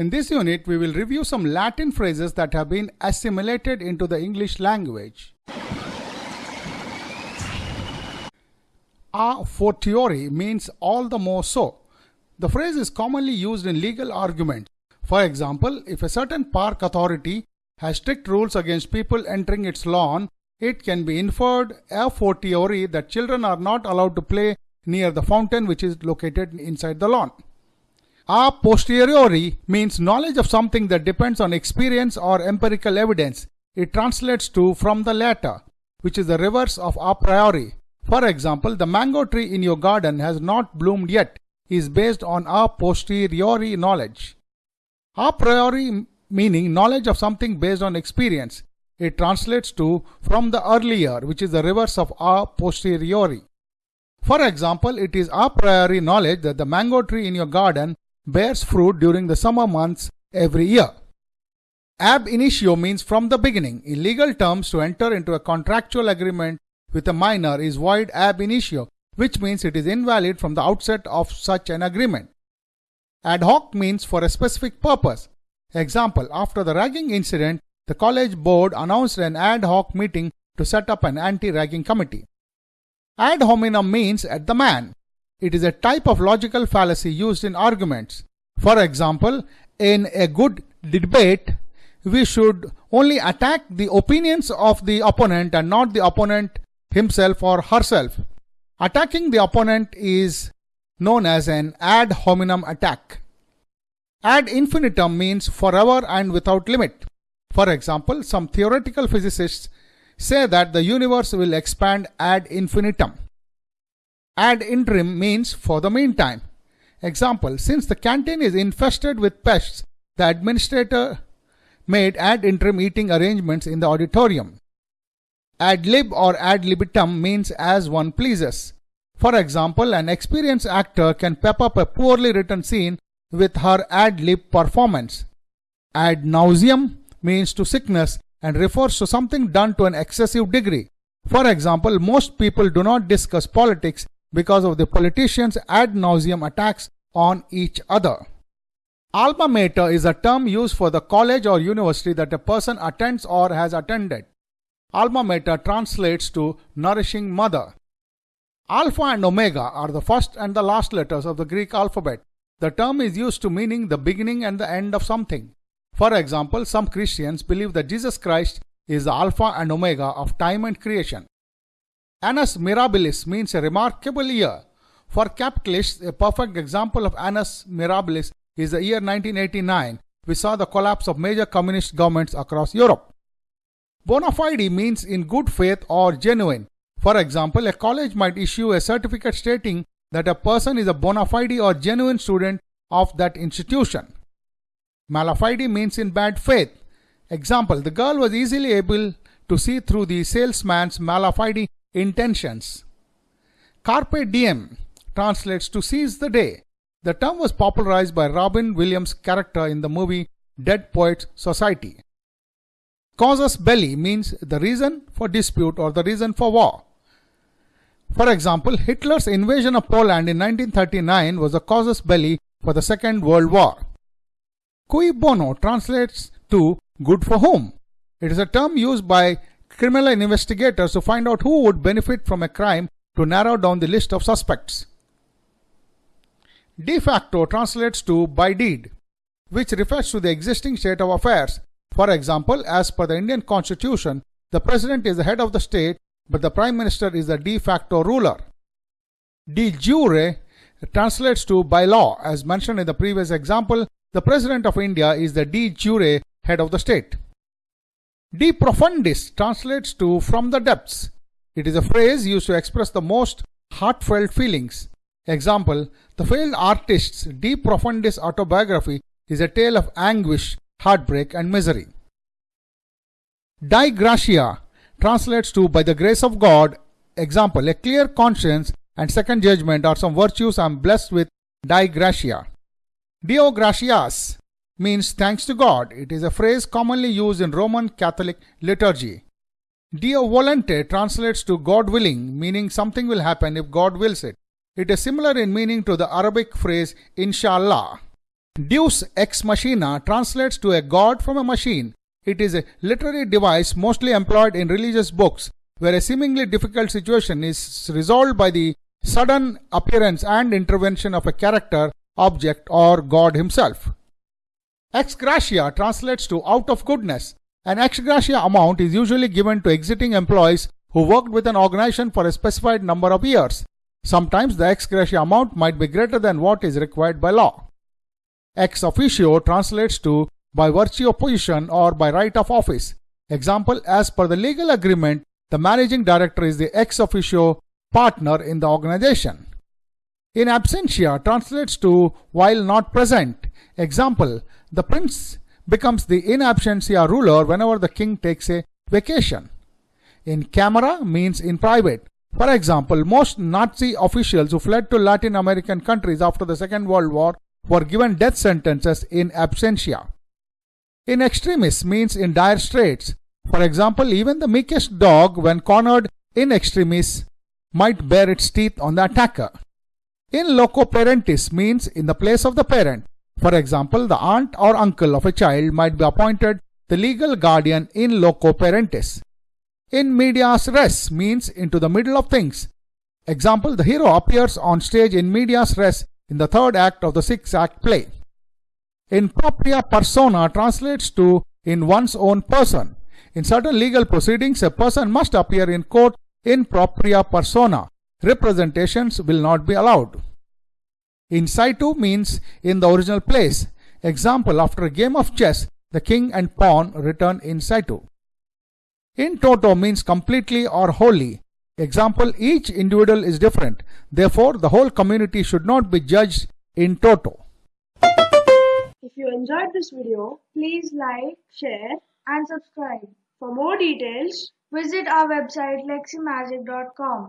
In this unit, we will review some Latin phrases that have been assimilated into the English language. A fortiori means all the more so. The phrase is commonly used in legal arguments. For example, if a certain park authority has strict rules against people entering its lawn, it can be inferred a fortiori that children are not allowed to play near the fountain which is located inside the lawn. A posteriori means knowledge of something that depends on experience or empirical evidence. It translates to from the latter, which is the reverse of a priori. For example, the mango tree in your garden has not bloomed yet is based on a posteriori knowledge. A priori meaning knowledge of something based on experience. It translates to from the earlier, which is the reverse of a posteriori. For example, it is a priori knowledge that the mango tree in your garden bears fruit during the summer months every year. Ab initio means from the beginning. In legal terms, to enter into a contractual agreement with a minor is void ab initio, which means it is invalid from the outset of such an agreement. Ad hoc means for a specific purpose. Example, after the ragging incident, the college board announced an ad hoc meeting to set up an anti-ragging committee. Ad hominem means at the man. It is a type of logical fallacy used in arguments. For example, in a good debate, we should only attack the opinions of the opponent and not the opponent himself or herself. Attacking the opponent is known as an ad hominem attack. Ad infinitum means forever and without limit. For example, some theoretical physicists say that the universe will expand ad infinitum. Ad interim means for the meantime. Example, since the canteen is infested with pests, the administrator made ad interim eating arrangements in the auditorium. Ad lib or ad libitum means as one pleases. For example, an experienced actor can pep up a poorly written scene with her ad lib performance. Ad nauseam means to sickness and refers to something done to an excessive degree. For example, most people do not discuss politics because of the politicians' ad nauseam attacks on each other. Alma mater is a term used for the college or university that a person attends or has attended. Alma mater translates to nourishing mother. Alpha and Omega are the first and the last letters of the Greek alphabet. The term is used to meaning the beginning and the end of something. For example, some Christians believe that Jesus Christ is the Alpha and Omega of time and creation. Annus mirabilis means a remarkable year. For capitalists, a perfect example of annus mirabilis is the year 1989, which saw the collapse of major communist governments across Europe. Bona fide means in good faith or genuine. For example, a college might issue a certificate stating that a person is a bona fide or genuine student of that institution. Malafide means in bad faith. Example, the girl was easily able to see through the salesman's malafide intentions. Carpe diem translates to seize the day. The term was popularized by Robin Williams' character in the movie Dead Poets Society. Casus belli means the reason for dispute or the reason for war. For example, Hitler's invasion of Poland in 1939 was a casus belli for the Second World War. Cui bono translates to good for whom. It is a term used by criminal investigators to find out who would benefit from a crime to narrow down the list of suspects. De facto translates to by deed, which refers to the existing state of affairs. For example, as per the Indian constitution, the president is the head of the state, but the prime minister is the de facto ruler. De jure translates to by law. As mentioned in the previous example, the President of India is the de jure head of the state. De profundis translates to from the depths. It is a phrase used to express the most heartfelt feelings. Example, the failed artist's de profundis autobiography is a tale of anguish, heartbreak and misery. Dei gratia translates to by the grace of God. Example, a clear conscience and second judgment are some virtues I am blessed with Dei gratia. Deo gratias means thanks to God. It is a phrase commonly used in Roman Catholic liturgy. Deo volente translates to God willing, meaning something will happen if God wills it. It is similar in meaning to the Arabic phrase inshallah. Deus ex machina translates to a god from a machine. It is a literary device mostly employed in religious books where a seemingly difficult situation is resolved by the sudden appearance and intervention of a character, object, or God himself. Ex gratia translates to out of goodness. An ex gratia amount is usually given to exiting employees who worked with an organization for a specified number of years. Sometimes the ex gratia amount might be greater than what is required by law. Ex officio translates to by virtue of position or by right of office. Example, as per the legal agreement, the managing director is the ex officio partner in the organization. In absentia translates to while not present. Example, the prince becomes the in absentia ruler whenever the king takes a vacation. In camera means in private. For example, most Nazi officials who fled to Latin American countries after the Second World War were given death sentences in absentia. In extremis means in dire straits. For example, even the meekest dog, when cornered in extremis, might bare its teeth on the attacker. In loco parentis means in the place of the parent. For example, the aunt or uncle of a child might be appointed the legal guardian in loco parentis. In medias res means into the middle of things. Example, the hero appears on stage in medias res in the third act of the sixth act play. In propria persona translates to in one's own person. In certain legal proceedings, a person must appear in court in propria persona. Representations will not be allowed. In situ means in the original place. Example, after a game of chess, the king and pawn return in situ. In toto means completely or wholly. Example, each individual is different. Therefore, the whole community should not be judged in toto. If you enjoyed this video, please like, share and subscribe. For more details, visit our website leximagic.com.